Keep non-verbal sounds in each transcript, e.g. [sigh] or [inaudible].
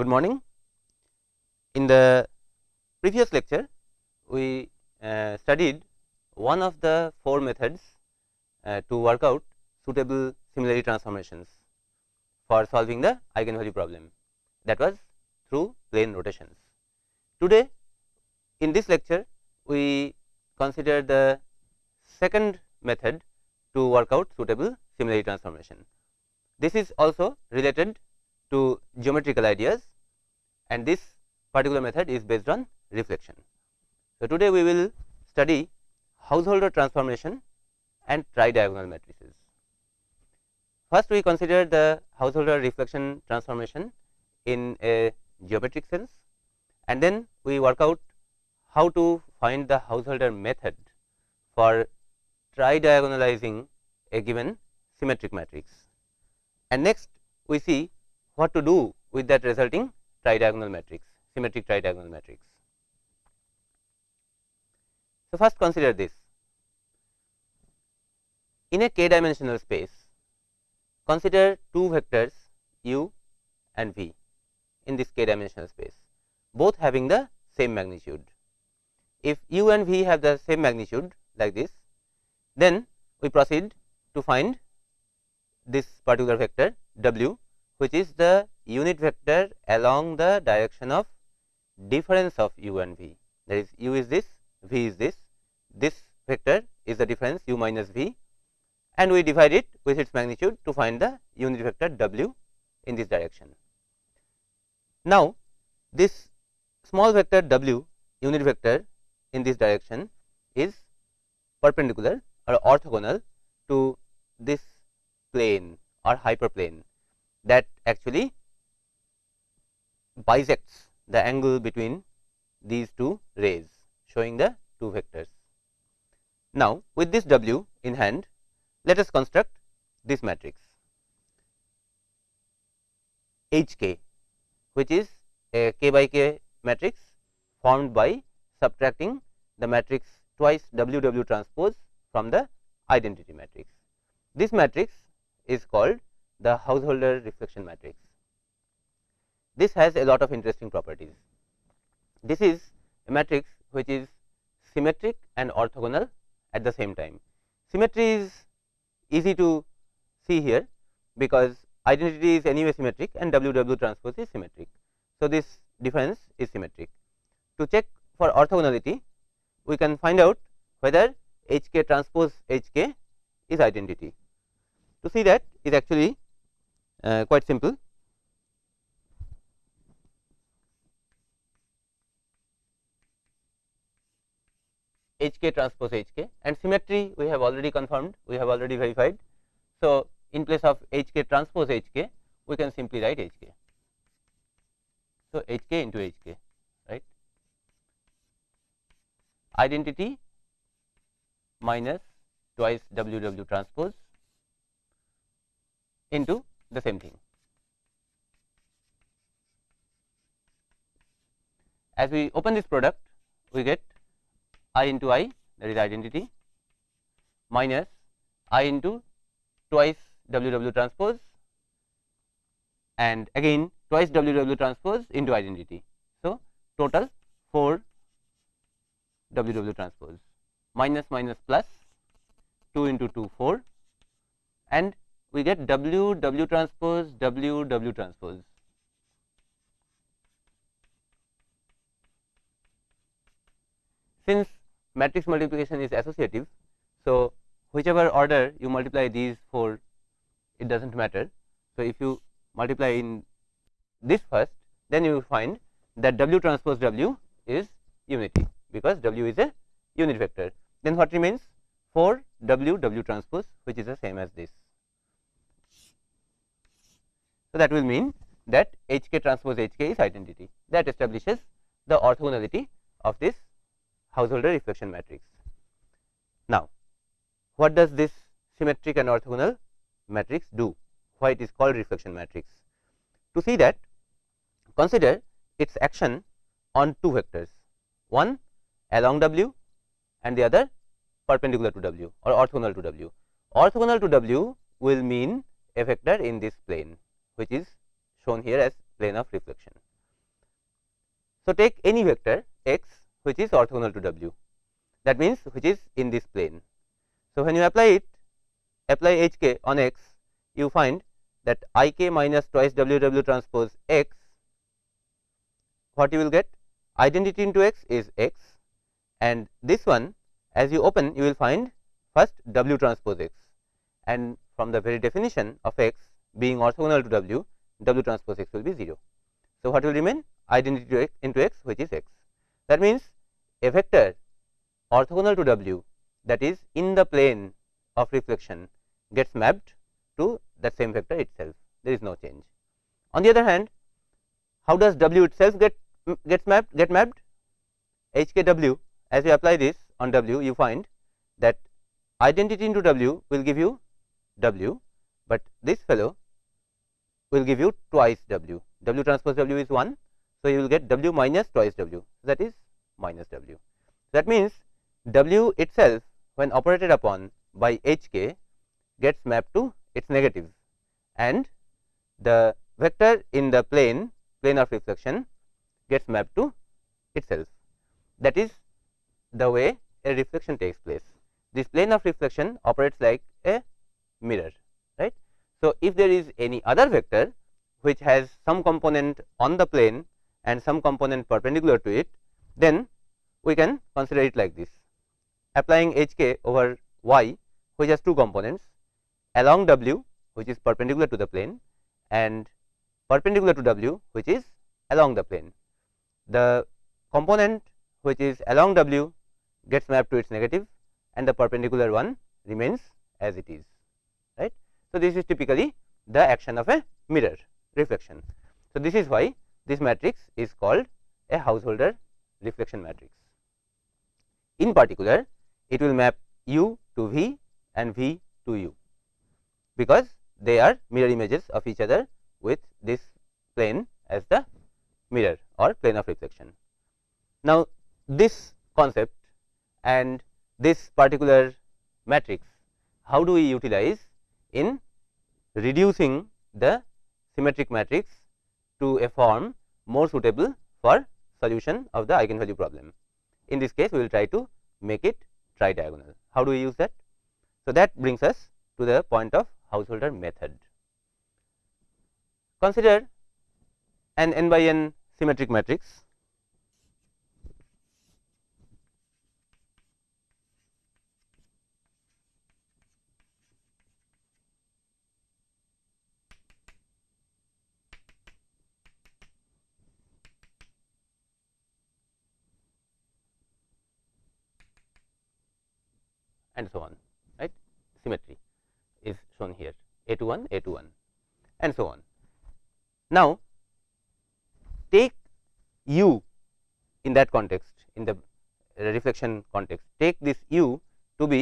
Good morning. In the previous lecture, we uh, studied one of the four methods uh, to work out suitable similarity transformations for solving the eigenvalue problem that was through plane rotations. Today, in this lecture, we consider the second method to work out suitable similarity transformation. This is also related to geometrical ideas and this particular method is based on reflection. So, today we will study Householder transformation and tridiagonal matrices. First we consider the Householder reflection transformation in a geometric sense and then we work out how to find the Householder method for tridiagonalizing a given symmetric matrix. And next we see what to do with that resulting tridiagonal matrix, symmetric tridiagonal matrix. So, first consider this. In a k dimensional space, consider two vectors u and v in this k dimensional space, both having the same magnitude. If u and v have the same magnitude like this, then we proceed to find this particular vector w which is the unit vector along the direction of difference of u and v. That is u is this, v is this, this vector is the difference u minus v and we divide it with its magnitude to find the unit vector w in this direction. Now, this small vector w unit vector in this direction is perpendicular or orthogonal to this plane or hyperplane that actually bisects the angle between these two rays showing the two vectors. Now, with this W in hand, let us construct this matrix H k which is a k by k matrix formed by subtracting the matrix twice W W transpose from the identity matrix. This matrix is called the householder reflection matrix. This has a lot of interesting properties. This is a matrix which is symmetric and orthogonal at the same time. Symmetry is easy to see here, because identity is anyway symmetric and W W transpose is symmetric. So, this difference is symmetric. To check for orthogonality, we can find out whether H k transpose H k is identity. To see that is actually uh, quite simple. H k transpose H k and symmetry we have already confirmed, we have already verified. So, in place of H k transpose H k, we can simply write H k. So, H k into H k, right. Identity minus twice W W transpose into the same thing. As we open this product, we get i into i that is identity minus i into twice w w transpose and again twice w w transpose into identity. So, total 4 w w transpose minus minus plus 2 into 2 4 and we get W W transpose W W transpose. Since matrix multiplication is associative, so whichever order you multiply these four, it does not matter. So, if you multiply in this first, then you will find that W transpose W is unity, because W is a unit vector. Then what remains? 4 W W transpose, which is the same as this. So, that will mean that H k transpose H k is identity that establishes the orthogonality of this householder reflection matrix. Now, what does this symmetric and orthogonal matrix do? Why it is called reflection matrix? To see that consider its action on two vectors, one along W and the other perpendicular to W or orthogonal to W. Orthogonal to W will mean a vector in this plane which is shown here as plane of reflection. So, take any vector x which is orthogonal to w that means which is in this plane. So, when you apply it apply h k on x you find that i k minus twice w w transpose x what you will get identity into x is x and this one as you open you will find first w transpose x and from the very definition of x being orthogonal to w w transpose x will be 0. So, what will remain identity into x which is x that means a vector orthogonal to w that is in the plane of reflection gets mapped to that same vector itself there is no change. On the other hand how does w itself get gets mapped get mapped h k w as you apply this on w you find that identity into w will give you w, but this fellow will give you twice w w transpose w is 1. So, you will get w minus twice w that is minus w. That means, w itself when operated upon by h k gets mapped to its negative and the vector in the plane plane of reflection gets mapped to itself. That is the way a reflection takes place. This plane of reflection operates like a mirror right. So, if there is any other vector which has some component on the plane and some component perpendicular to it, then we can consider it like this applying h k over y which has two components along w which is perpendicular to the plane and perpendicular to w which is along the plane. The component which is along w gets mapped to its negative and the perpendicular one remains as it is right. So, this is typically the action of a mirror reflection. So, this is why this matrix is called a householder reflection matrix. In particular, it will map u to v and v to u, because they are mirror images of each other with this plane as the mirror or plane of reflection. Now, this concept and this particular matrix, how do we utilize in reducing the symmetric matrix to a form more suitable for solution of the eigenvalue problem. In this case, we will try to make it tridiagonal. How do we use that? So, that brings us to the point of householder method. Consider an n by n symmetric matrix and so on right symmetry is shown here a to 1 a to 1 and so on. Now, take u in that context in the reflection context take this u to be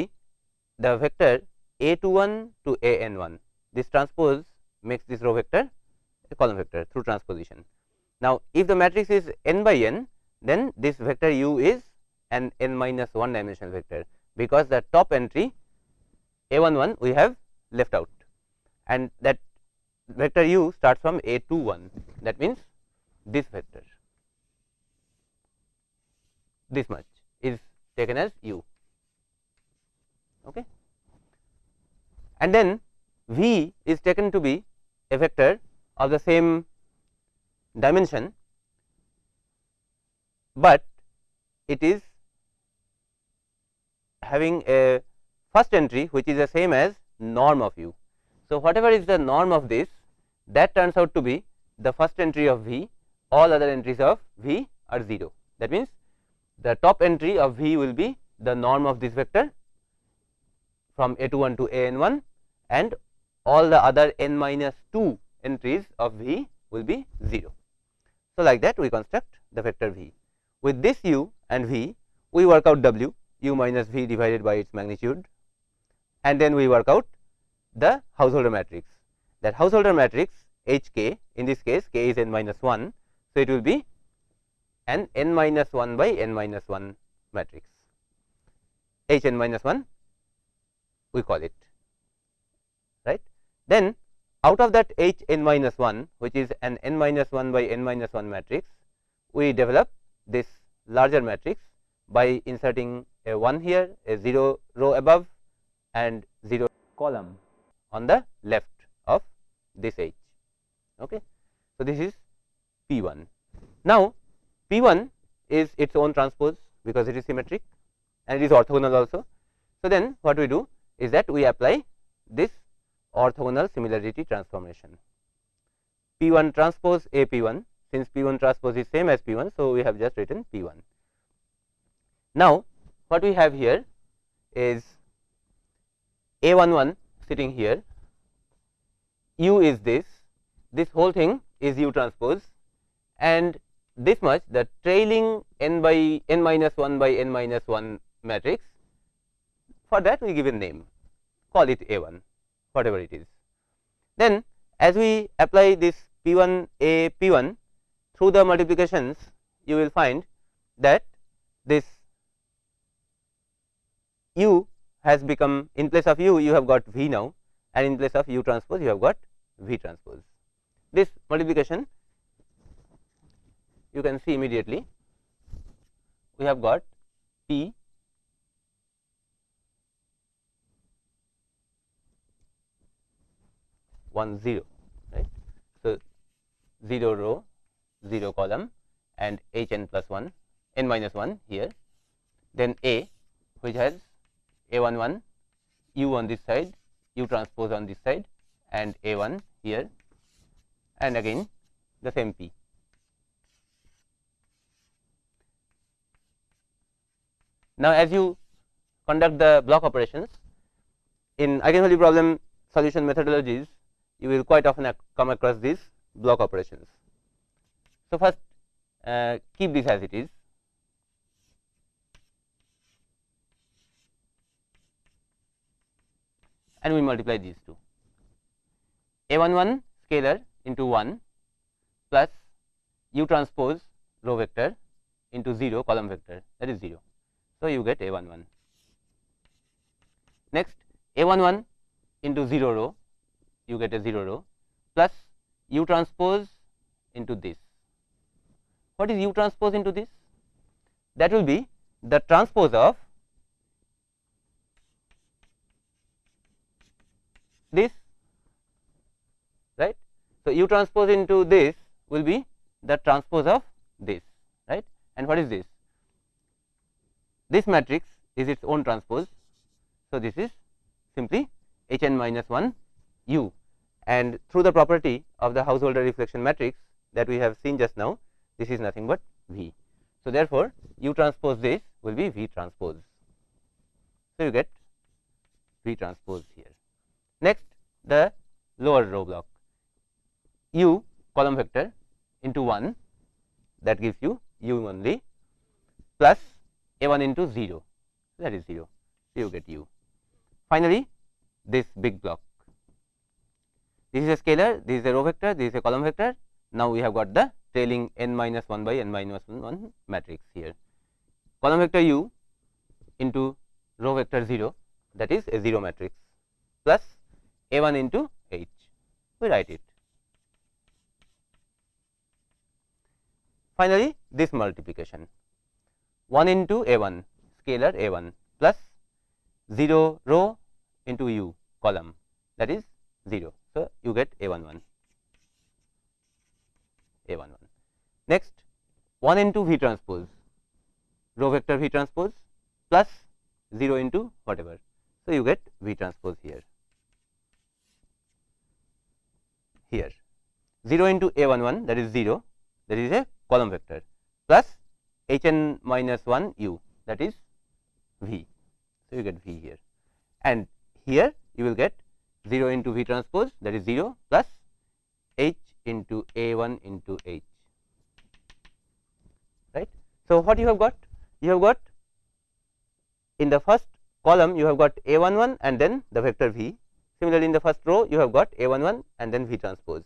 the vector a to 1 to a n 1 this transpose makes this row vector a column vector through transposition. Now, if the matrix is n by n then this vector u is an n minus 1 dimensional vector because the top entry a 1 1 we have left out. And that vector u starts from a 2 1 that means this vector this much is taken as u. Okay? And then v is taken to be a vector of the same dimension but it is having a first entry which is the same as norm of u. So, whatever is the norm of this that turns out to be the first entry of v all other entries of v are 0. That means, the top entry of v will be the norm of this vector from a to 1 to a n 1 and all the other n minus 2 entries of v will be 0. So, like that we construct the vector v. With this u and v we work out w u minus v divided by its magnitude and then we work out the householder matrix. That householder matrix h k in this case k is n minus 1. So, it will be an n minus 1 by n minus 1 matrix h n minus 1 we call it right. Then out of that H n minus 1 which is an n minus 1 by n minus 1 matrix, we develop this larger matrix by inserting a 1 here, a 0 row above and 0 column on the left of this H. Okay. So, this is P 1. Now, P 1 is its own transpose because it is symmetric and it is orthogonal also. So, then what we do is that we apply this orthogonal similarity transformation. P 1 transpose A P 1 since P 1 transpose is same as P 1. So, we have just written P 1. Now, what we have here is A 1 1 sitting here, U is this, this whole thing is U transpose. And this much the trailing n by n minus 1 by n minus 1 matrix for that we give a name. Call it A 1 whatever it is. Then as we apply this P 1 A P 1 through the multiplications you will find that this u has become in place of u you have got v now and in place of u transpose you have got v transpose. This multiplication you can see immediately we have got P one zero right. So, 0 row 0 column and h n plus 1 n minus 1 here then A which has A 1 1 u on this side u transpose on this side and A 1 here and again the same P. Now, as you conduct the block operations in eigenvalue problem solution methodologies, you will quite often come across these block operations. So, first uh, keep this as it is. And we multiply these two a 1 1 scalar into 1 plus u transpose row vector into 0 column vector that is 0. So, you get a 1 1. Next a 1 1 into 0 row you get a 0 row plus u transpose into this. What is u transpose into this? That will be the transpose of this right. So, u transpose into this will be the transpose of this right and what is this? This matrix is its own transpose. So, this is simply h n minus 1 u and through the property of the householder reflection matrix that we have seen just now this is nothing but V. So, therefore, u transpose this will be V transpose. So, you get V transpose here. Next the lower row block u column vector into 1 that gives you u only plus a 1 into 0 that is 0. So, you get u. Finally, this big block this is a scalar, this is a row vector, this is a column vector. Now, we have got the trailing n minus 1 by n minus 1 matrix here. Column vector u into row vector 0 that is a 0 matrix plus a 1 into h. We write it. Finally, this multiplication 1 into a 1 scalar a 1 plus 0 row into u column that is 0. So, you get a 1 1 a 1 1. Next 1 into V transpose row vector V transpose plus 0 into whatever. So, you get V transpose here here 0 into a 1 1 that is 0 that is a column vector plus h n minus 1 u that is V. So, you get V here and here you will get 0 into V transpose that is 0 plus H into A 1 into H right. So, what you have got? You have got in the first column you have got A 1 1 and then the vector V. Similarly, in the first row you have got A 1 1 and then V transpose.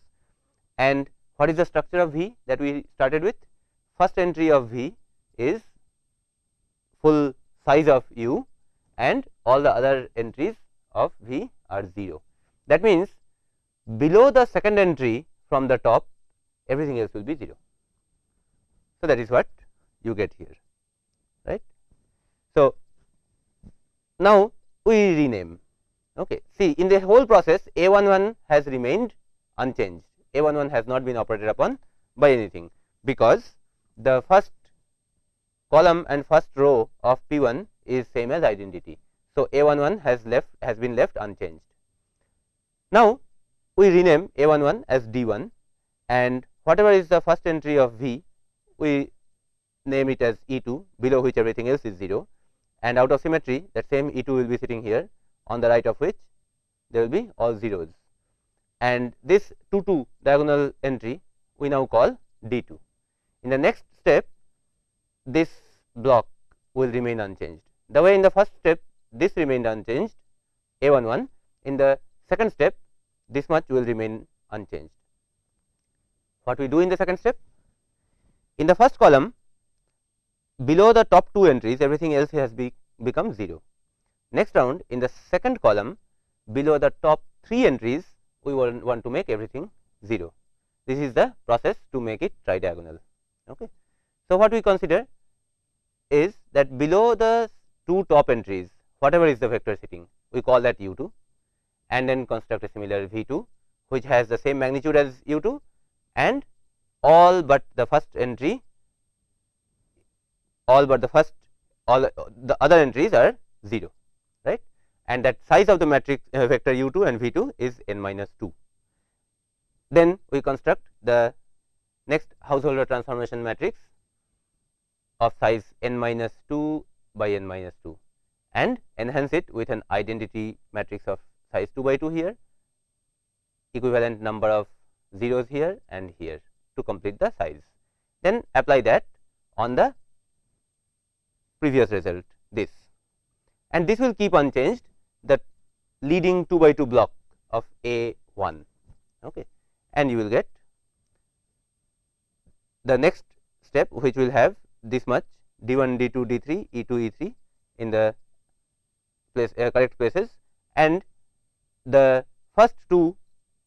And what is the structure of V that we started with? First entry of V is full size of U and all the other entries of V are 0. That means, below the second entry from the top everything else will be 0. So, that is what you get here right. So, now we rename okay. see in the whole process a 1 1 has remained unchanged a 1 1 has not been operated upon by anything because the first column and first row of P 1 is same as identity. So, a 1 1 has left has been left unchanged. Now, we rename a 1 1 as d 1 and whatever is the first entry of V we name it as E 2 below which everything else is 0 and out of symmetry that same E 2 will be sitting here on the right of which there will be all zeros and this 2 2 diagonal entry we now call D 2. In the next step this block will remain unchanged. The way in the first step this remained unchanged A 1 1 in the second step this much will remain unchanged. What we do in the second step? In the first column below the top two entries everything else has be become 0. Next round in the second column below the top three entries we want, to make everything 0. This is the process to make it tridiagonal. Okay. So, what we consider is that below the two top entries whatever is the vector sitting we call that u 2 and then construct a similar v 2 which has the same magnitude as u 2 and all but the first entry all but the first all the other entries are 0 right and that size of the matrix uh, vector u 2 and v 2 is n minus 2. Then we construct the next householder transformation matrix of size n minus 2 by n minus 2 and enhance it with an identity matrix of size 2 by 2 here equivalent number of zeros here and here to complete the size. Then apply that on the previous result this and this will keep unchanged the leading 2 by 2 block of A 1 okay. and you will get the next step which will have this much d 1 d 2 d 3 e 2 e 3 in the place uh, correct places and the first two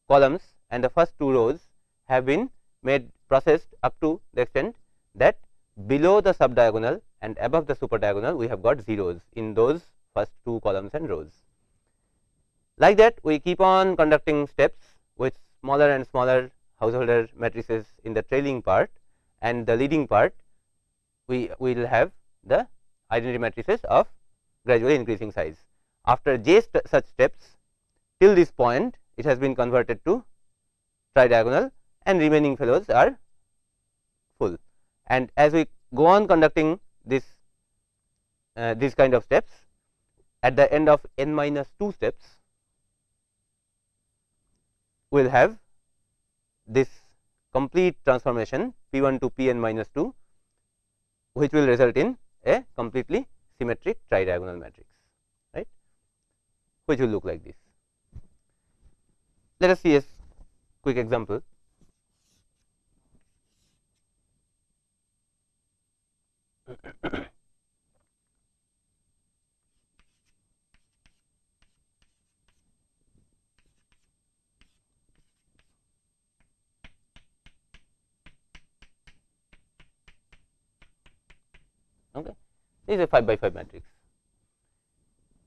columns and the first two rows have been made processed up to the extent that below the sub diagonal and above the super diagonal we have got zeros in those first two columns and rows. Like that we keep on conducting steps with smaller and smaller householder matrices in the trailing part and the leading part we will have the identity matrices of gradually increasing size. After j st such steps till this point it has been converted to tridiagonal and remaining fellows are full. And as we go on conducting this uh, these kind of steps at the end of n minus 2 steps we will have this complete transformation p 1 to p n minus 2 which will result in a completely symmetric tridiagonal matrix right which will look like this. Let us see a quick example. Is a 5 by 5 matrix.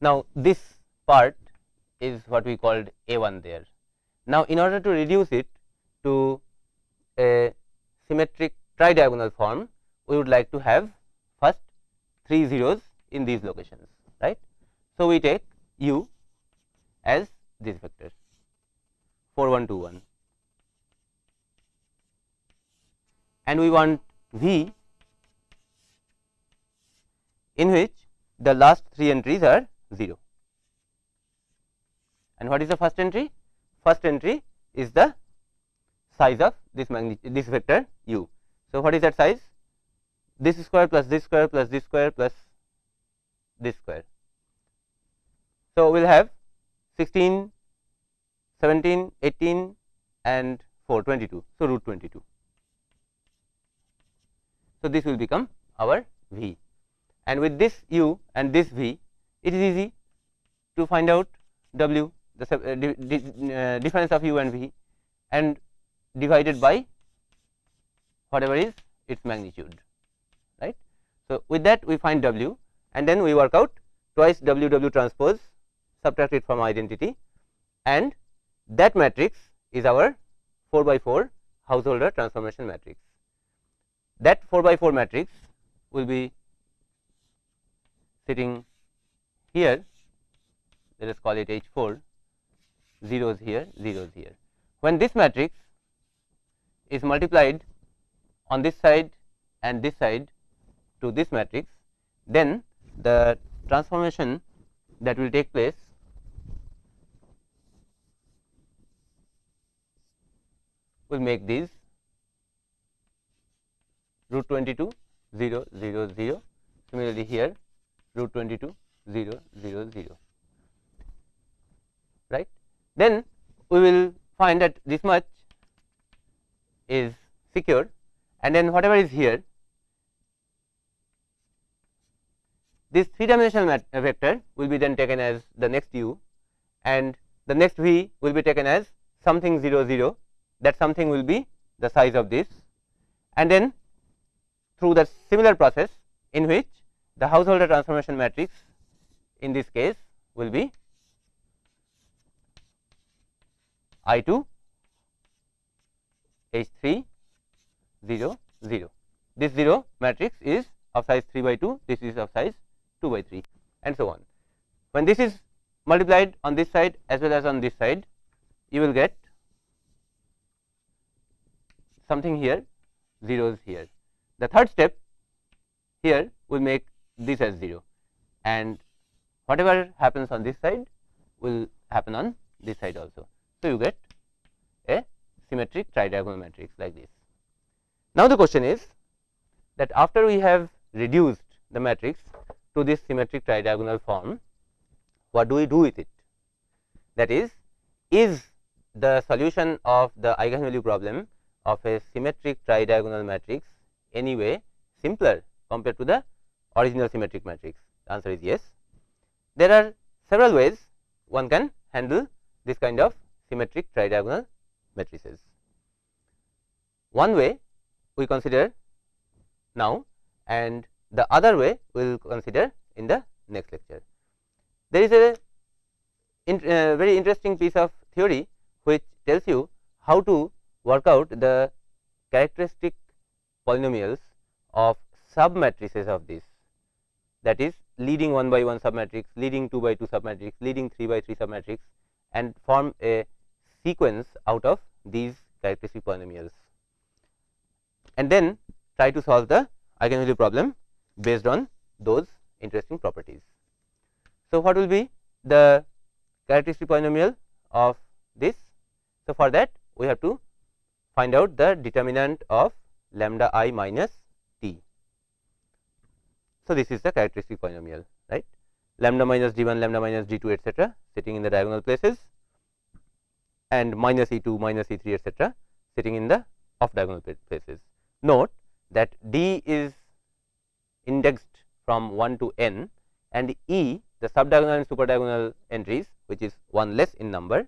Now, this part is what we called A 1 there. Now, in order to reduce it to a symmetric tridiagonal form, we would like to have first 3 zeros in these locations, right. So, we take u as this vector 4 1 2 1 and we want v in which the last three entries are 0. And what is the first entry? First entry is the size of this magnitude this vector u. So, what is that size? This square plus this square plus this square plus this square. So, we will have 16, 17, 18 and 4 22. So, root 22. So, this will become our v and with this u and this v it is easy to find out w the uh, di di uh, difference of u and v and divided by whatever is its magnitude right. So, with that we find w and then we work out twice w w transpose subtract it from identity and that matrix is our 4 by 4 householder transformation matrix. That 4 by 4 matrix will be sitting here let us call it H 4 zeros here zeros here. When this matrix is multiplied on this side and this side to this matrix then the transformation that will take place will make these root 22 0 0 0 similarly here root 22 0 0 0 right? Then we will find that this much is secured and then whatever is here this three dimensional uh, vector will be then taken as the next u and the next v will be taken as something 0 0 that something will be the size of this. And then through the similar process in which the householder transformation matrix in this case will be I 2 H 3 0 0. This 0 matrix is of size 3 by 2, this is of size 2 by 3 and so on. When this is multiplied on this side as well as on this side, you will get something here zeros here. The third step here will make this as 0 and whatever happens on this side will happen on this side also. So, you get a symmetric tridiagonal matrix like this. Now, the question is that after we have reduced the matrix to this symmetric tridiagonal form, what do we do with it? That is, is the solution of the eigenvalue problem of a symmetric tridiagonal matrix anyway simpler compared to the original symmetric matrix? The answer is yes. There are several ways one can handle this kind of symmetric tridiagonal matrices. One way we consider now and the other way we will consider in the next lecture. There is a uh, very interesting piece of theory which tells you how to work out the characteristic polynomials of submatrices of this that is leading 1 by 1 submatrix, leading 2 by 2 submatrix, leading 3 by 3 submatrix and form a sequence out of these characteristic polynomials and then try to solve the eigenvalue problem based on those interesting properties. So, what will be the characteristic polynomial of this? So, for that we have to find out the determinant of lambda i minus. So, this is the characteristic polynomial right lambda minus d 1 lambda minus d 2 etcetera sitting in the diagonal places and minus E 2 minus E 3 etcetera sitting in the off diagonal places. Note that D is indexed from 1 to n and E the subdiagonal and superdiagonal entries which is one less in number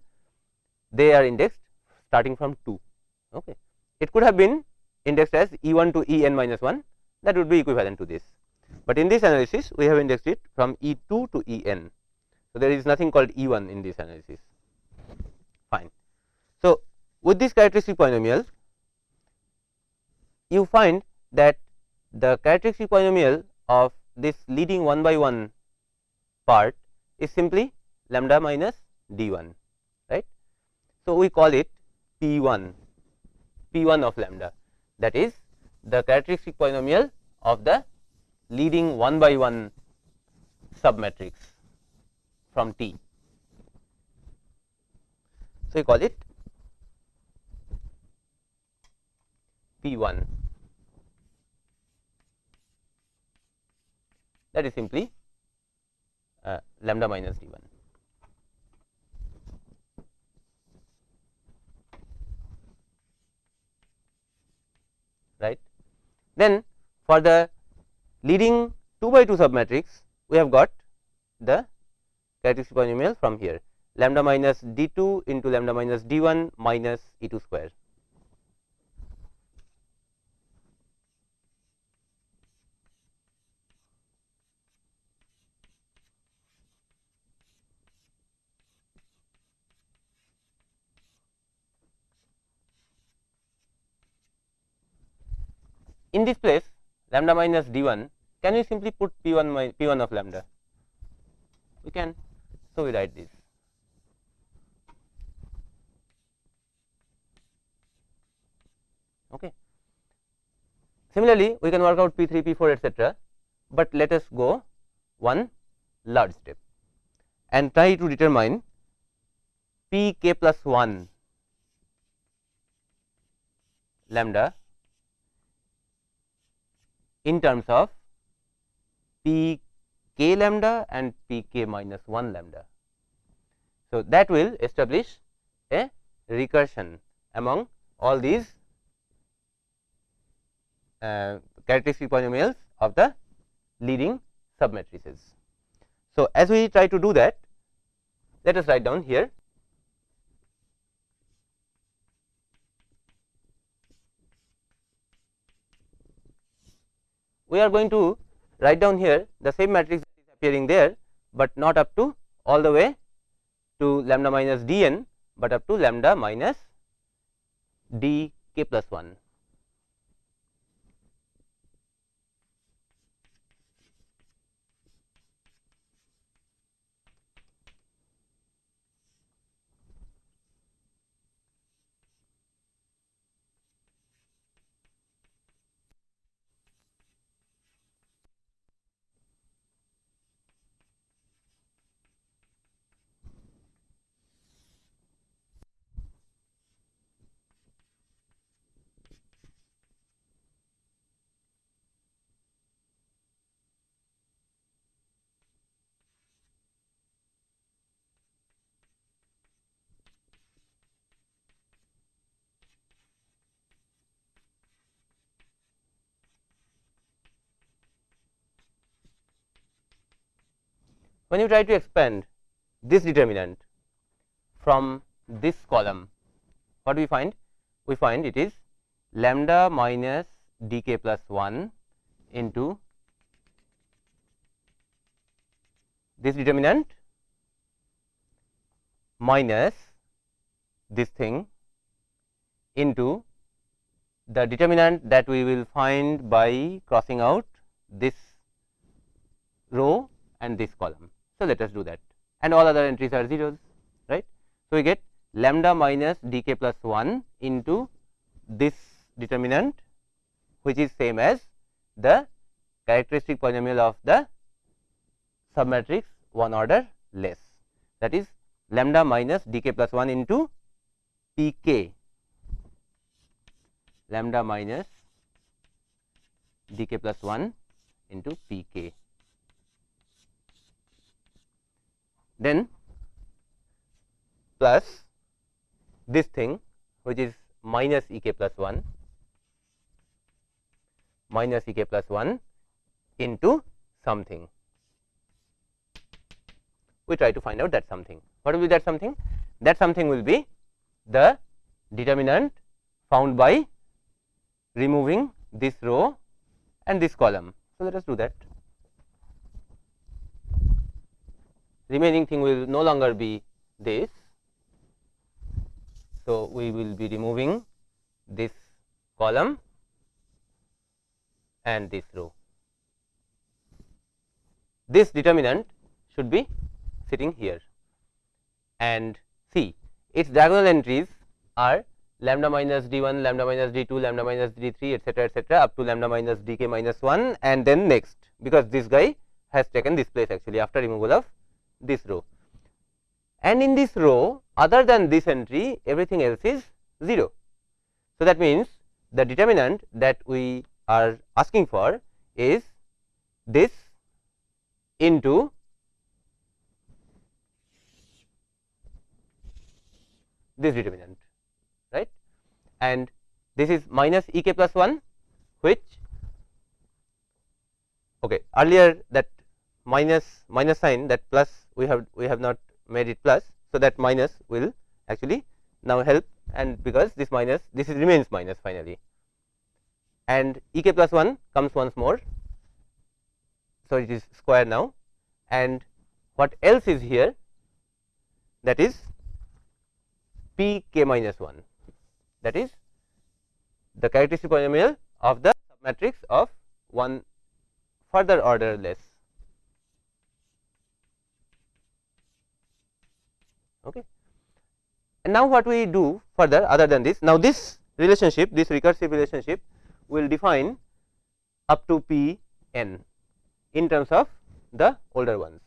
they are indexed starting from 2. Okay. It could have been indexed as E 1 to E n minus 1 that would be equivalent to this, but in this analysis we have indexed it from E 2 to E n. So, there is nothing called E 1 in this analysis fine. So, with this characteristic polynomial you find that the characteristic polynomial of this leading 1 by 1 part is simply lambda minus d 1 right. So, we call it p 1 p 1 of lambda that is the characteristic polynomial of the leading 1 by 1 submatrix from T. So, we call it P 1 that is simply uh, lambda minus d 1. right. Then for the leading 2 by 2 submatrix we have got the characteristic polynomial from here lambda minus d 2 into lambda minus d 1 minus E 2 square. In this place lambda minus d 1 can we simply put p 1 p 1 of lambda? We can. So we write this. Okay. Similarly we can work out p 3 p 4 etc but let us go one large step and try to determine p k plus 1 lambda in terms of p k lambda and p k minus 1 lambda. So, that will establish a recursion among all these uh, characteristic polynomials of the leading submatrices. So, as we try to do that, let us write down here we are going to write down here the same matrix is appearing there, but not up to all the way to lambda minus d n, but up to lambda minus d k plus 1. When you try to expand this determinant from this column, what do we find? We find it is lambda minus d k plus 1 into this determinant minus this thing into the determinant that we will find by crossing out this row and this column. So, let us do that. And all other entries are zeros right. So, we get lambda minus d k plus 1 into this determinant which is same as the characteristic polynomial of the submatrix one order less. That is lambda minus d k plus 1 into p k lambda minus d k plus 1 into p k then plus this thing which is minus E k plus 1 minus E k plus 1 into something. We try to find out that something. What will be that something? That something will be the determinant found by removing this row and this column. So, let us do that. Remaining thing will no longer be this. So, we will be removing this column and this row. This determinant should be sitting here and see its diagonal entries are lambda minus d 1, lambda minus d 2, lambda minus d 3 etcetera etcetera up to lambda minus d k minus 1 and then next because this guy has taken this place actually after removal of this row and in this row other than this entry everything else is 0. So, that means the determinant that we are asking for is this into this determinant right and this is minus E k plus 1 which okay earlier that minus minus sign that plus we have we have not made it plus. So, that minus will actually now help and because this minus this is remains minus finally and E k plus 1 comes once more. So, it is square now and what else is here that is P k minus 1 that is the characteristic polynomial of the matrix of one further order less. And now, what we do further other than this now this relationship this recursive relationship will define up to p n in terms of the older ones.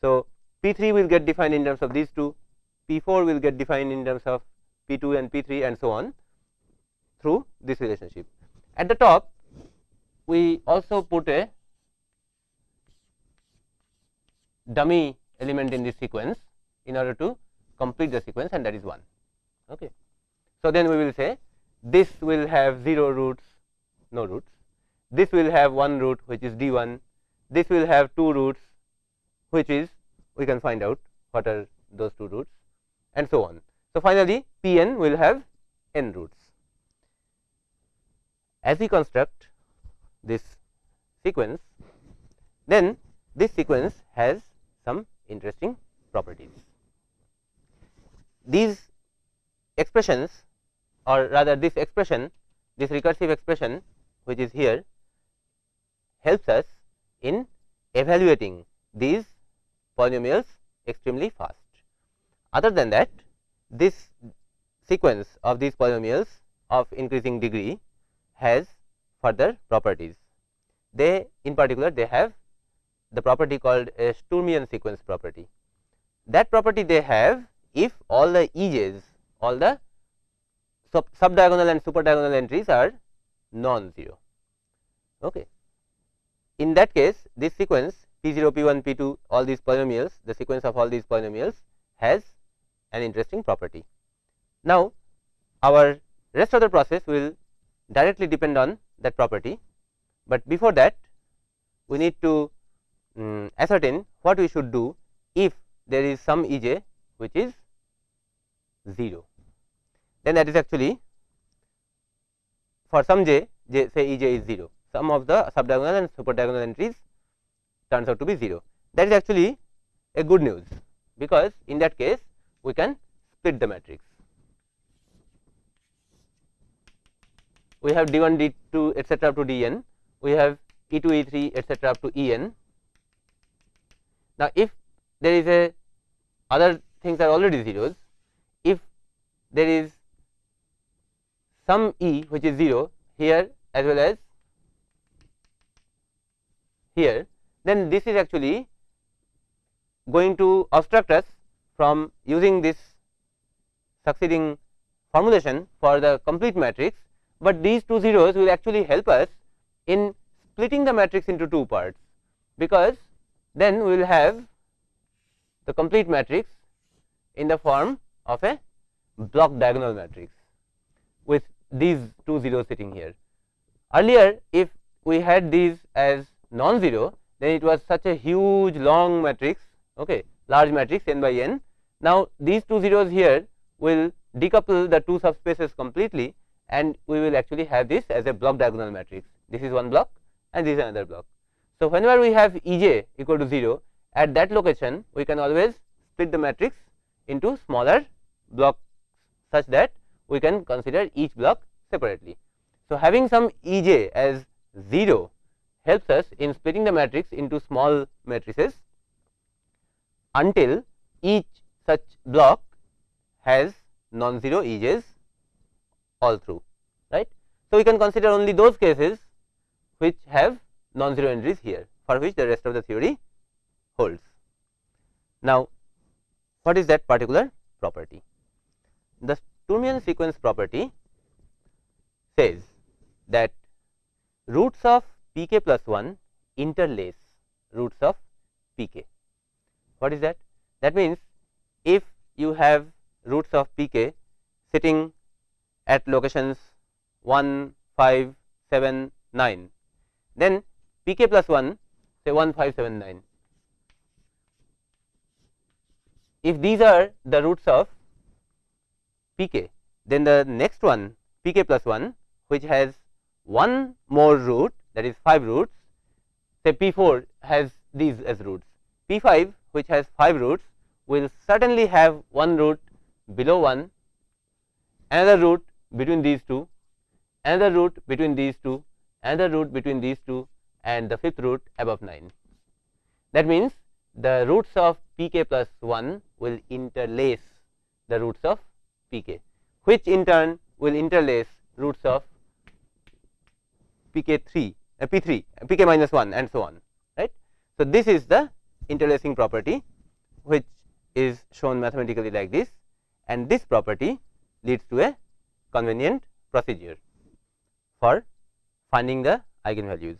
So, p 3 will get defined in terms of these two p 4 will get defined in terms of p 2 and p 3 and so on through this relationship. At the top we also put a dummy element in this sequence in order to complete the sequence and that is 1. Okay. So, then we will say this will have 0 roots no roots, this will have one root which is d 1, this will have two roots which is we can find out what are those two roots and so on. So, finally, P n will have n roots. As we construct this sequence, then this sequence has some interesting properties. These expressions or rather this expression, this recursive expression which is here helps us in evaluating these polynomials extremely fast. Other than that, this sequence of these polynomials of increasing degree has further properties. They in particular they have the property called a Sturmian sequence property. That property they have if all the ej's all the sub subdiagonal and super diagonal entries are non-zero. Okay. In that case this sequence p 0 p 1 p 2 all these polynomials the sequence of all these polynomials has an interesting property. Now, our rest of the process will directly depend on that property, but before that we need to um, ascertain what we should do if there is some E j which is 0. Then that is actually for some j, j say E j is 0, some of the subdiagonal and super diagonal entries turns out to be 0. That is actually a good news, because in that case we can split the matrix. We have d 1 d 2 etcetera up to d n, we have e 2 e 3 etcetera up to e n. Now, if there is a other things are already zeros, there is some e which is 0 here as well as here, then this is actually going to obstruct us from using this succeeding formulation for the complete matrix, but these two zeros will actually help us in splitting the matrix into two parts, because then we will have the complete matrix in the form of a block diagonal matrix with these two zeros sitting here. Earlier, if we had these as non-zero, then it was such a huge long matrix, okay, large matrix n by n now, these two zeros here will decouple the two subspaces completely and we will actually have this as a block diagonal matrix. This is one block and this is another block. So, whenever we have E j equal to 0 at that location we can always split the matrix into smaller blocks such that we can consider each block separately. So, having some E j as 0 helps us in splitting the matrix into small matrices until each such block has non-zero edges all through right. So, we can consider only those cases which have non-zero entries here for which the rest of the theory holds. Now, what is that particular property? The Sturmian sequence property says that roots of p k plus 1 interlace roots of p k. What is that? That means, if you have roots of p k sitting at locations 1, 5, 7, 9, then p k plus 1 say 1, 5, 7, 9 if these are the roots of p k, then the next one p k plus 1 which has one more root that is 5 roots. Say p 4 has these as roots. P 5 which has 5 roots will certainly have one root below 1 another root between these two another root between these two another root between these two and the fifth root above 9 that means the roots of p k plus 1 will interlace the roots of p k which in turn will interlace roots of p k 3 uh, p 3 uh, p k minus 1 and so on right. So, this is the interlacing property which is shown mathematically like this and this property leads to a convenient procedure for finding the eigenvalues.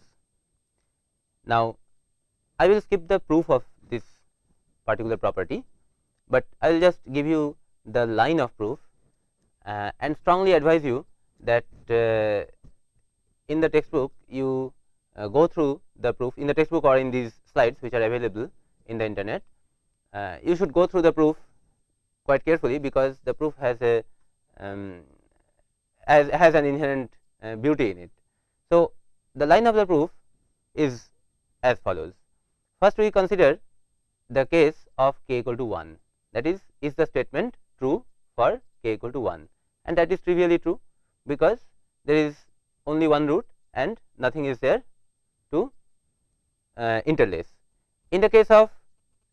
Now, I will skip the proof of this particular property, but I will just give you the line of proof uh, and strongly advise you that uh, in the textbook you uh, go through the proof in the textbook or in these slides which are available in the internet. Uh, you should go through the proof quite carefully because the proof has a um, has, has an inherent uh, beauty in it. So, the line of the proof is as follows. First we consider the case of k equal to 1 that is is the statement true for k equal to 1 and that is trivially true because there is only one root and nothing is there to uh, interlace. In the case of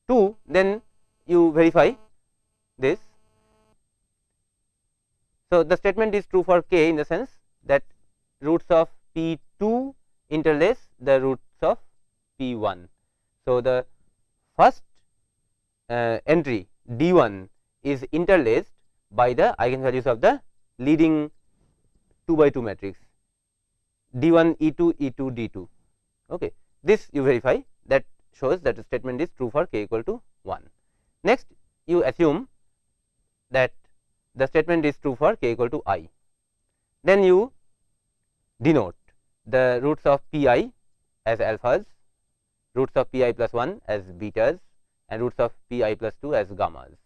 2 then you verify this. So, the statement is true for k in the sense that roots of p 2 interlace the roots of p 1. So, the first uh, entry d 1 is interlaced by the eigenvalues of the leading 2 by 2 matrix d 1 e 2 e 2 d 2. Okay. This you verify that shows that the statement is true for k equal to 1. Next you assume that the statement is true for k equal to i. Then you denote the roots of p i as alphas, roots of p i plus 1 as betas and roots of p i plus 2 as gammas.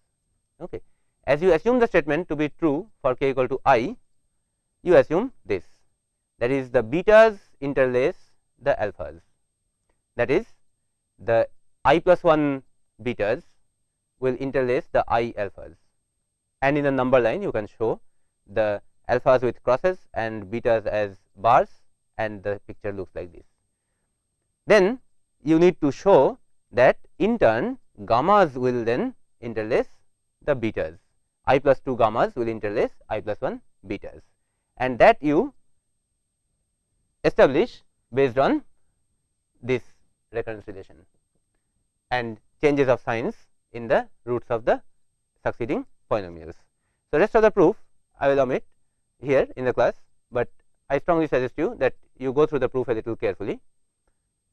Okay. As you assume the statement to be true for k equal to i, you assume this that is the betas interlace the alphas that is the i plus 1 betas will interlace the i alphas and in the number line you can show the alphas with crosses and betas as bars and the picture looks like this. Then you need to show that in turn gammas will then interlace the betas i plus 2 gammas will interlace i plus 1 betas and that you establish based on this recurrence relation and changes of signs in the roots of the succeeding polynomials. So, rest of the proof I will omit here in the class, but I strongly suggest you that you go through the proof a little carefully.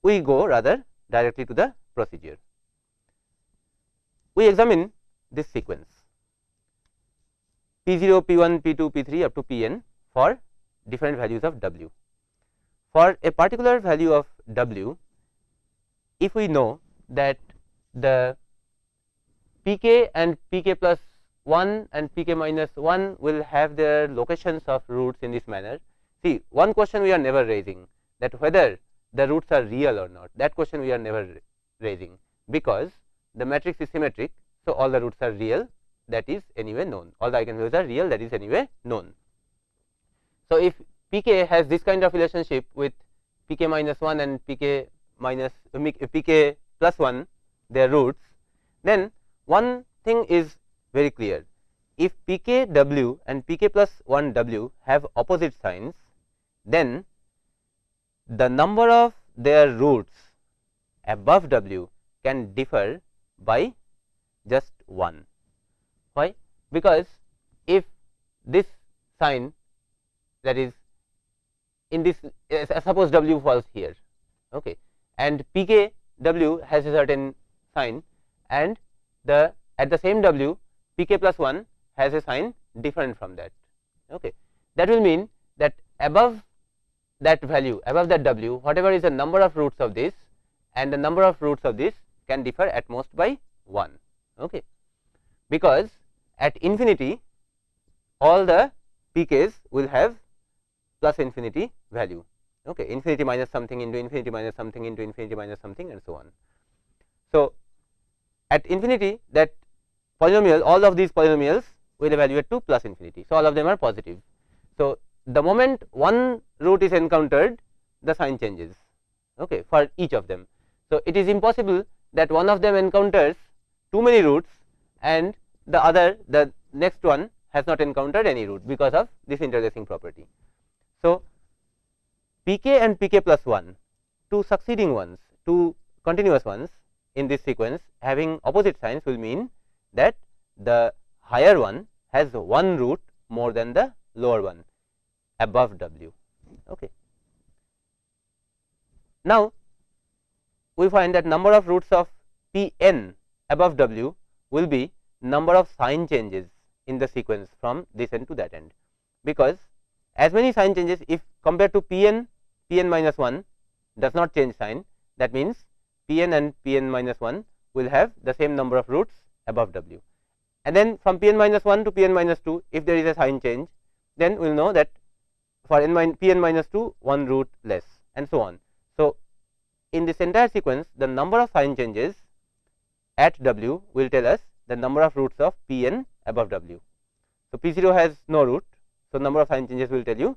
We go rather directly to the procedure. We examine this sequence P 0, P 1, P 2, P 3 up to P n for different values of w. For a particular value of w, if we know that the p k and p k plus 1 and p k minus 1 will have their locations of roots in this manner. See one question we are never raising that whether the roots are real or not that question we are never raising because the matrix is symmetric. So, all the roots are real that is anyway known all the eigenvalues are real that is anyway known. So, if p k has this kind of relationship with p k minus 1 and p k minus uh, p k plus 1 their roots, then one thing is very clear. If p k w and p k plus 1 w have opposite signs, then the number of their roots above w can differ by just 1. Why? Because if this sign that is in this uh, suppose w falls here okay, and p k w has a certain sign and the at the same w p k plus 1 has a sign different from that. Okay. That will mean that above that value above that w whatever is the number of roots of this and the number of roots of this can differ at most by 1. Okay. because at infinity all the pk's will have plus infinity value. Okay infinity minus something into infinity minus something into infinity minus something and so on. So at infinity that polynomial all of these polynomials will evaluate to plus infinity. So all of them are positive. So the moment one root is encountered the sign changes. Okay for each of them. So it is impossible that one of them encounters too many roots and the other the next one has not encountered any root because of this interlacing property. So, pk and pk plus 1 two succeeding ones two continuous ones in this sequence having opposite signs will mean that the higher one has one root more than the lower one above w. Okay. Now, we find that number of roots of p n above w will be number of sign changes in the sequence from this end to that end, because as many sign changes if compared to p n p n minus 1 does not change sign that means p n and p n minus 1 will have the same number of roots above w. And then from p n minus 1 to p n minus 2 if there is a sign change then we will know that for n min p n minus 2 one root less and so on. So, in this entire sequence the number of sign changes at w will tell us the number of roots of p n above w. So, p 0 has no root. So, number of sign changes will tell you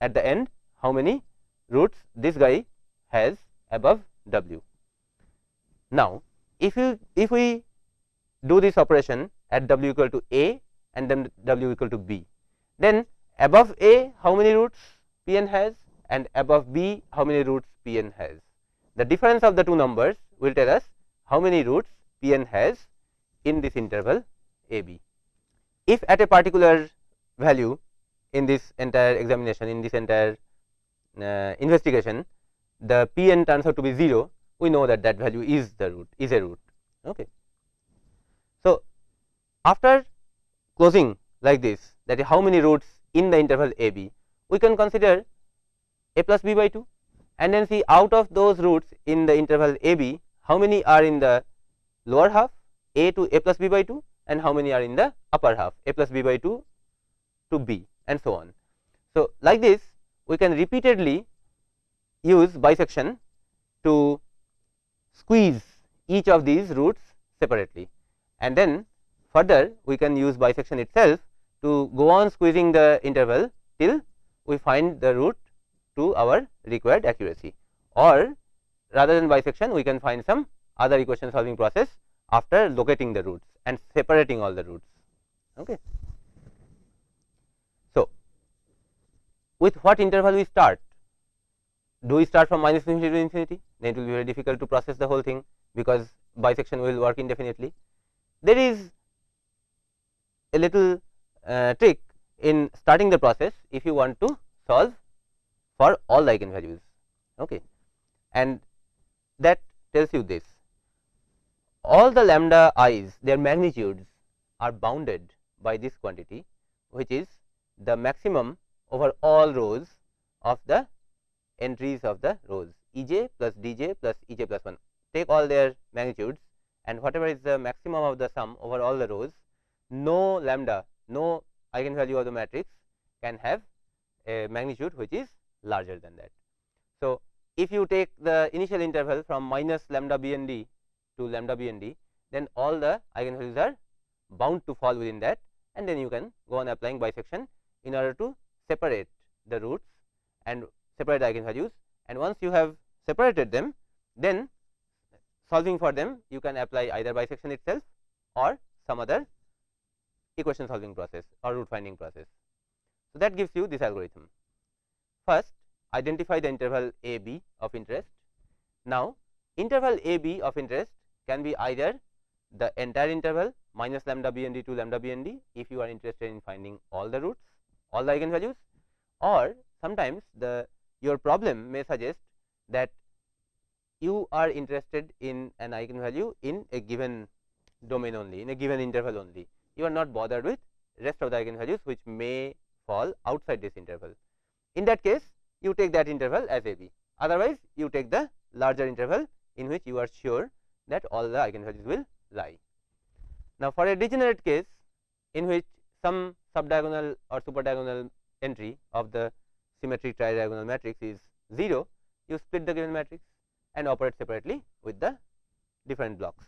at the end how many roots this guy has above w. Now, if you if we do this operation at w equal to a and then w equal to b, then above a how many roots p n has and above b how many roots p n has. The difference of the two numbers will tell us how many roots p n has in this interval a b. If at a particular value in this entire examination in this entire uh, investigation the p n turns out to be 0 we know that that value is the root is a root. Okay. So, after closing like this that is how many roots in the interval a b we can consider a plus b by 2 and then see out of those roots in the interval a b how many are in the lower half? A to a plus b by 2 and how many are in the upper half? A plus b by 2 to b and so on. So, like this we can repeatedly use bisection to squeeze each of these roots separately. And then further we can use bisection itself to go on squeezing the interval till we find the root to our required accuracy. Or rather than bisection we can find some other equation solving process after locating the roots and separating all the roots. Okay. So, with what interval we start? Do we start from minus infinity to infinity? Then it will be very difficult to process the whole thing because bisection will work indefinitely. There is a little uh, trick in starting the process if you want to solve for all the eigenvalues okay. and that tells you this. All the lambda i's their magnitudes are bounded by this quantity which is the maximum over all rows of the entries of the rows. E j plus d j plus E j plus 1 take all their magnitudes and whatever is the maximum of the sum over all the rows no lambda no eigenvalue of the matrix can have a magnitude which is larger than that. So, if you take the initial interval from minus lambda b n d to lambda b and d, then all the eigenvalues are bound to fall within that and then you can go on applying bisection in order to separate the roots and separate the eigenvalues and once you have separated them then solving for them you can apply either bisection itself or some other equation solving process or root finding process. So, that gives you this algorithm. First identify the interval a b of interest. Now, interval a b of interest can be either the entire interval minus lambda b n d to lambda b n d if you are interested in finding all the roots all the eigenvalues or sometimes the your problem may suggest that you are interested in an eigenvalue in a given domain only in a given interval only you are not bothered with rest of the eigenvalues which may fall outside this interval. In that case you take that interval as a b otherwise you take the larger interval in which you are sure that all the eigenvalues will lie. Now, for a degenerate case in which some subdiagonal or superdiagonal entry of the symmetric tridiagonal matrix is 0, you split the given matrix and operate separately with the different blocks.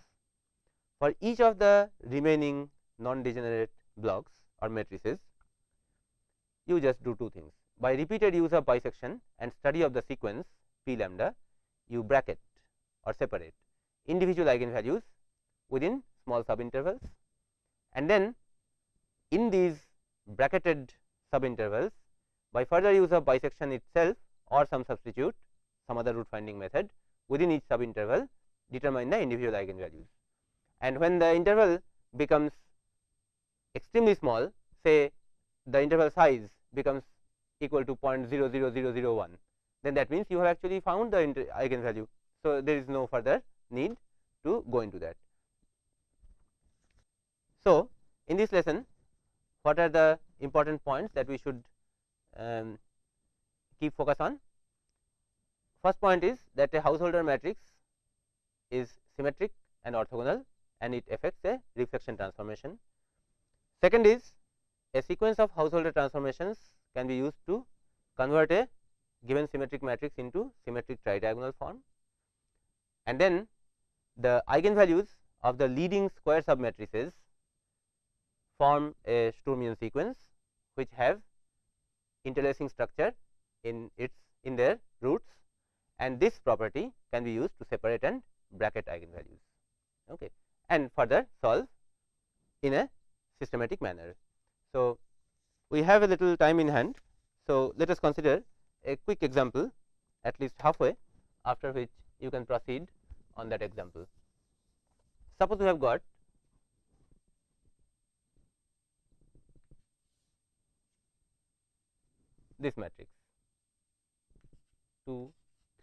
For each of the remaining non degenerate blocks or matrices, you just do two things. By repeated use of bisection and study of the sequence p lambda, you bracket or separate individual eigenvalues within small subintervals and then in these bracketed subintervals by further use of bisection itself or some substitute some other root finding method within each subinterval determine the individual eigenvalues. And when the interval becomes extremely small say the interval size becomes equal to 0.00001 then that means you have actually found the eigenvalue. So, there is no further need to go into that. So, in this lesson what are the important points that we should um, keep focus on? First point is that a Householder matrix is symmetric and orthogonal and it affects a reflection transformation. Second is a sequence of Householder transformations can be used to convert a given symmetric matrix into symmetric tridiagonal form. And then the eigenvalues of the leading square submatrices form a Sturmian sequence which have interlacing structure in its in their roots. And this property can be used to separate and bracket eigenvalues. Okay, and further solve in a systematic manner. So, we have a little time in hand. So, let us consider a quick example at least halfway after which you can proceed on that example. Suppose we have got this matrix 2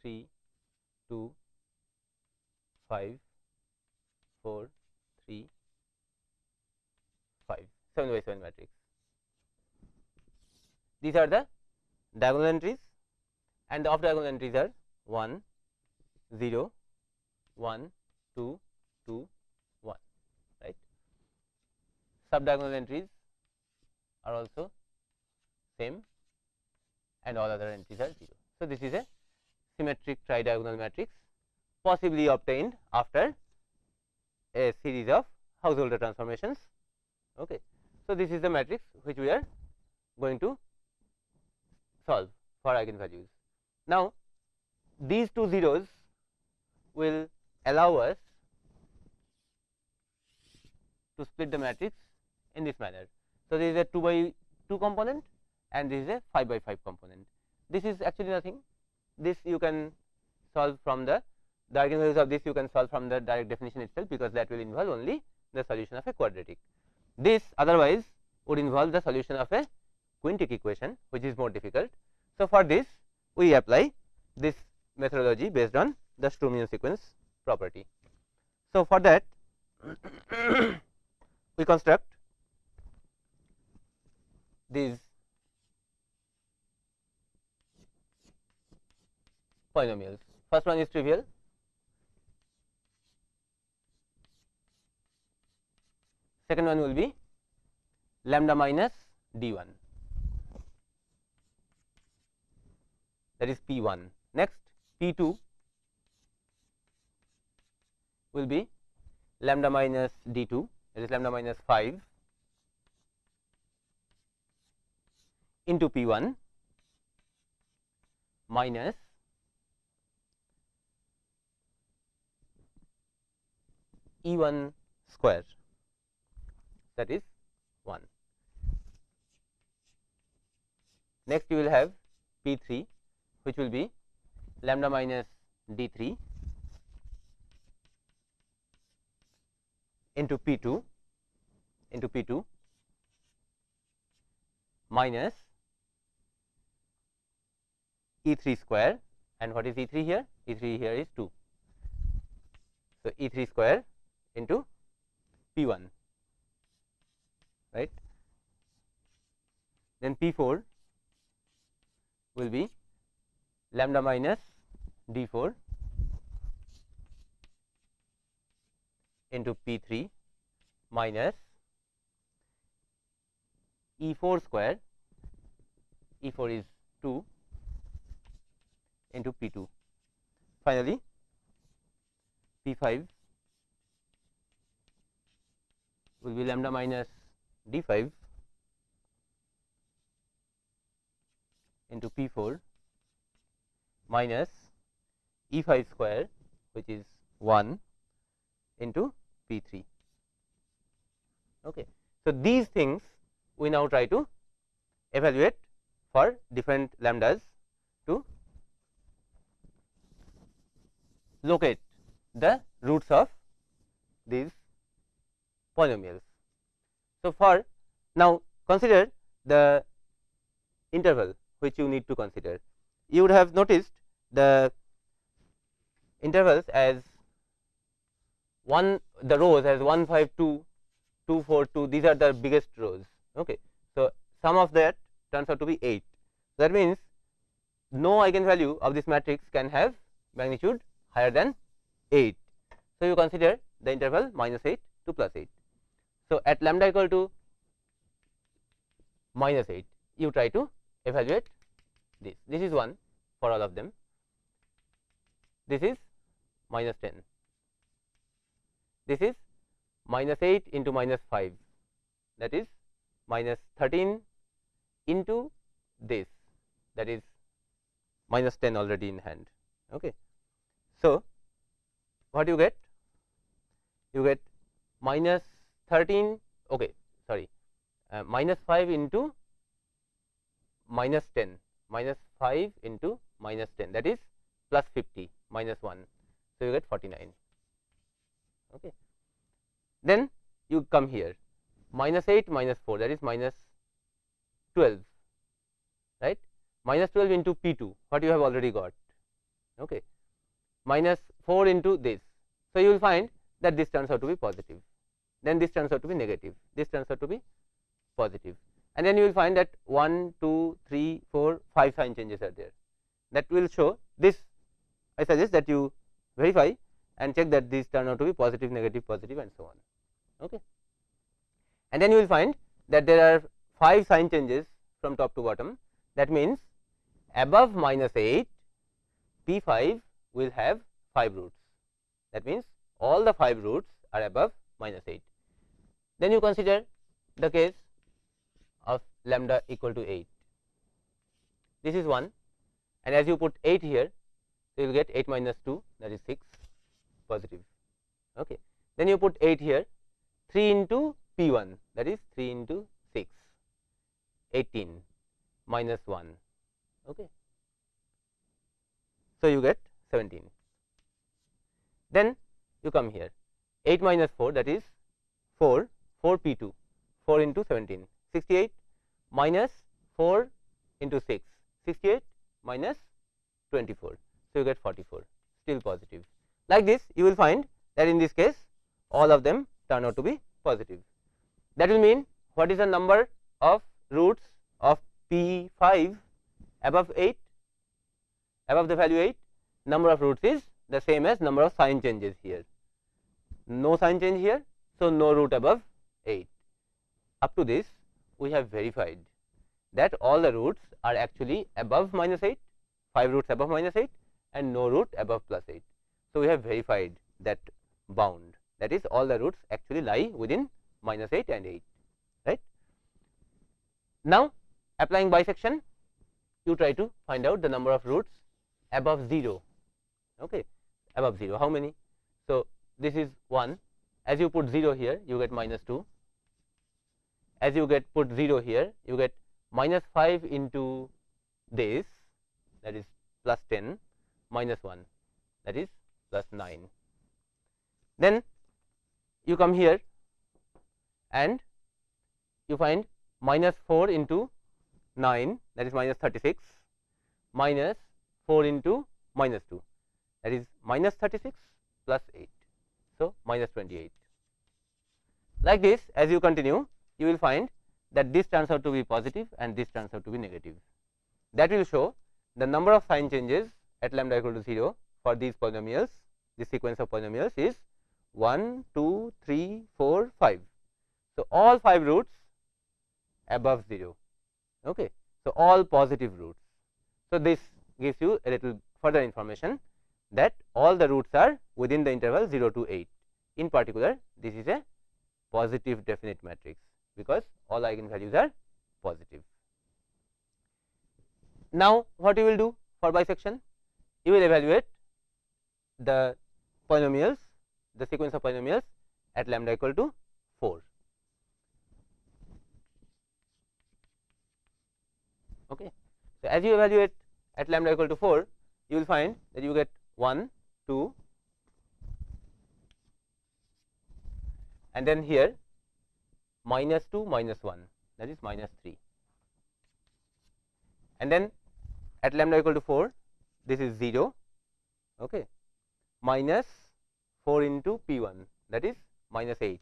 3 2 5 4 3 5 7 by 7 matrix. These are the diagonal entries and the off diagonal entries are 1 0 1 2 2 1 right. Sub diagonal entries are also same and all other entries are 0. So, this is a symmetric tridiagonal matrix possibly obtained after a series of householder transformations. Okay. So, this is the matrix which we are going to solve for eigenvalues. Now, these two zeros will allow us to split the matrix in this manner. So, this is a 2 by 2 component and this is a 5 by 5 component. This is actually nothing, this you can solve from the, the eigenvalues of this you can solve from the direct definition itself, because that will involve only the solution of a quadratic. This otherwise would involve the solution of a quintic equation, which is more difficult. So, for this we apply this methodology based on the Sturmian sequence property. So, for that [coughs] we construct these polynomials. First one is trivial, second one will be lambda minus d 1 that is p 1. Next p 2 will be lambda minus d 2 that is lambda minus 5 into p 1 minus E 1 square that is 1. Next you will have P 3 which will be lambda minus d 3 into P 2 into P 2 minus E 3 square and what is E 3 here? E 3 here is 2. So, E 3 square into P 1 right. Then P 4 will be lambda minus d 4 into P 3 minus E 4 square E 4 is 2 into P 2. Finally, P 5 will be lambda minus D 5 into P 4 minus E 5 square which is 1 into P 3. Okay. So, these things we now try to evaluate for different lambdas to locate the roots of these polynomials. So, for now consider the interval which you need to consider. You would have noticed the intervals as 1 the rows as 1 5 2 2 4 2 these are the biggest rows. Okay. So, sum of that turns out to be 8. That means, no eigenvalue of this matrix can have magnitude higher than 8. So, you consider the interval minus 8 to plus 8. So, at lambda equal to minus 8 you try to evaluate this. This is 1 for all of them. This is minus 10. This is minus 8 into minus 5 that is minus 13 into this that is minus 10 already in hand. Okay. So, what you get? You get minus 13 okay sorry uh, minus 5 into minus 10 minus 5 into minus 10 that is plus 50 minus 1. So, you get 49. Okay. Then you come here. Minus 8 minus 4 that is minus 12 right? Minus 12 into P 2 what you have already got. Okay. Minus 4 into this. So, you will find that this turns out to be positive. Then this turns out to be negative. This turns out to be positive. And then you will find that 1 2 3 4 5 sign changes are there. That will show this I suggest that you verify and check that these turn out to be positive negative positive and so on. Okay. And then you will find that there are 5 sign changes from top to bottom. That means above minus 8 P 5 will have 5 roots. That means all the 5 roots are above minus 8. Then you consider the case of lambda equal to 8. This is 1 and as you put 8 here, so you will get 8 minus 2 that is 6 positive. Okay. Then you put 8 here 3 into P 1 that is 3 into 6 18 minus 1. Okay. So, you get 17. Then you come here 8 minus 4 that is 4 4 P 2 4 into 17 68 minus 4 into 6 68 minus 24. So, you get 44 still positive. Like this you will find that in this case all of them turn out to be positive. That will mean what is the number of roots of P 5 above 8 above the value 8 number of roots is the same as number of sign changes here. No sign change here. So, no root above 8. Up to this we have verified that all the roots are actually above minus 8, 5 roots above minus 8 and no root above plus 8. So, we have verified that bound. That is all the roots actually lie within minus 8 and 8 right. Now, applying bisection you try to find out the number of roots above 0 okay above 0 how many? So this is 1 as you put 0 here you get minus 2 as you get put 0 here you get minus 5 into this that is plus 10 minus 1 that is plus 9 then you come here and you find minus 4 into 9 that is minus 36 minus 4 into minus 2 that is minus 36 plus 8. So, minus 28. Like this as you continue you will find that this turns out to be positive and this turns out to be negative. That will show the number of sign changes at lambda equal to 0 for these polynomials this sequence of polynomials is 1, 2, 3, 4, 5 So, all 5 roots above 0. Okay. So, all positive roots. So, this gives you a little further information that all the roots are within the interval 0 to 8. In particular, this is a positive definite matrix, because all eigenvalues are positive. Now, what you will do for bisection? You will evaluate the polynomials, the sequence of polynomials at lambda equal to 4. Okay. So, as you evaluate at lambda equal to 4, you will find that you get 1, 2 and then here minus 2 minus 1 that is minus 3 and then at lambda equal to 4 this is 0 okay, minus 4 into p 1 that is minus 8.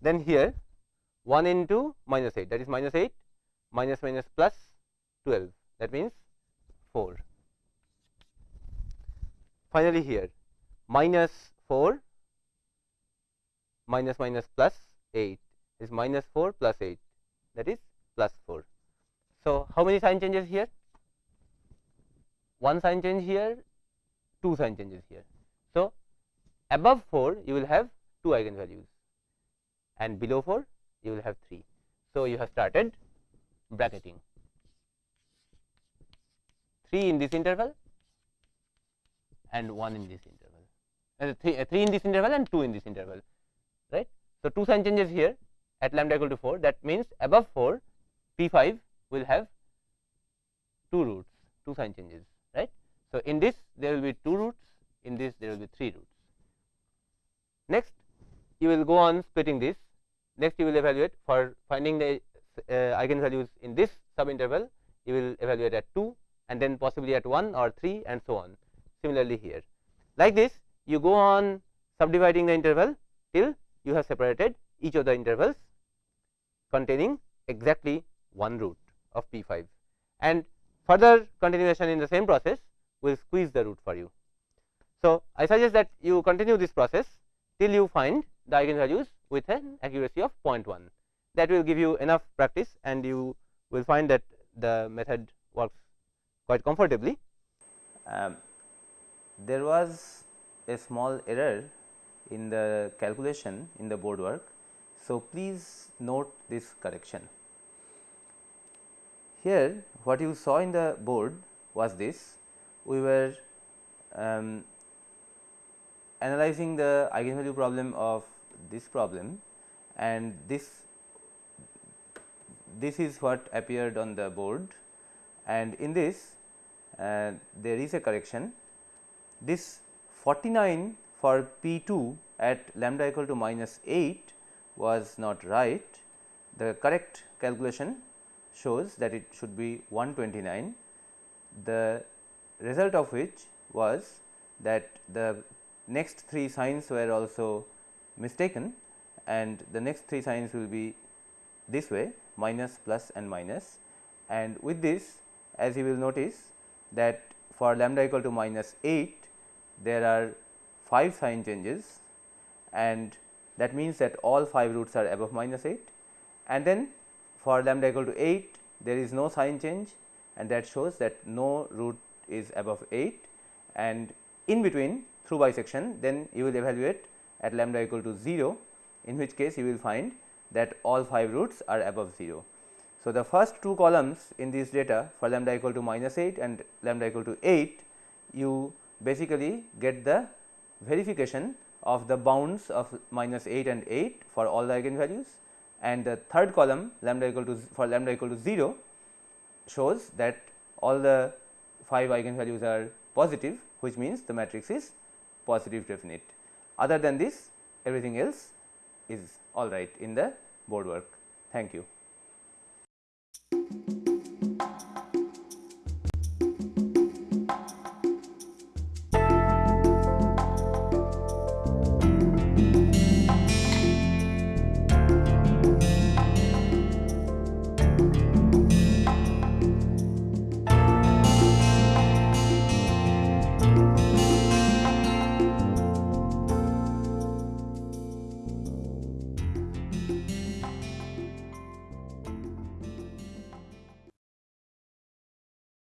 Then here 1 into minus 8 that is minus 8 minus minus plus 12 that means 4. Finally, here minus 4 minus minus plus 8 is minus 4 plus 8 that is plus 4. So, how many sign changes here? One sign change here, two sign changes here. So, above 4 you will have 2 eigenvalues and below 4 you will have 3. So, you have started bracketing 3 in this interval and 1 in this interval, uh, 3, uh, 3 in this interval and 2 in this interval, right. So, 2 sign changes here at lambda equal to 4 that means above 4 P 5 will have 2 roots, 2 sign changes, right. So, in this there will be 2 roots, in this there will be 3 roots. Next, you will go on splitting this, next you will evaluate for finding the uh, eigenvalues in this subinterval, you will evaluate at 2 and then possibly at 1 or 3 and so on. Similarly, here like this you go on subdividing the interval till you have separated each of the intervals containing exactly one root of P 5 and further continuation in the same process will squeeze the root for you. So, I suggest that you continue this process till you find the eigenvalues with an accuracy of 0.1 that will give you enough practice and you will find that the method works quite comfortably. Um, there was a small error in the calculation in the board work. So, please note this correction. Here what you saw in the board was this we were um, analyzing the eigenvalue problem of this problem and this this is what appeared on the board and in this uh, there is a correction. This 49 for P 2 at lambda equal to minus 8 was not right. The correct calculation shows that it should be 129. The result of which was that the next three signs were also mistaken and the next three signs will be this way minus plus and minus and with this as you will notice that for lambda equal to minus 8 there are 5 sign changes and that means that all 5 roots are above minus 8 and then for lambda equal to 8 there is no sign change and that shows that no root is above 8 and in between through bisection then you will evaluate at lambda equal to 0 in which case you will find that all 5 roots are above 0. So, the first two columns in this data for lambda equal to minus 8 and lambda equal to 8 you basically get the verification of the bounds of minus 8 and 8 for all the eigenvalues and the third column lambda equal to for lambda equal to 0 shows that all the 5 eigenvalues are positive which means the matrix is positive definite. Other than this everything else is all right in the board work. Thank you.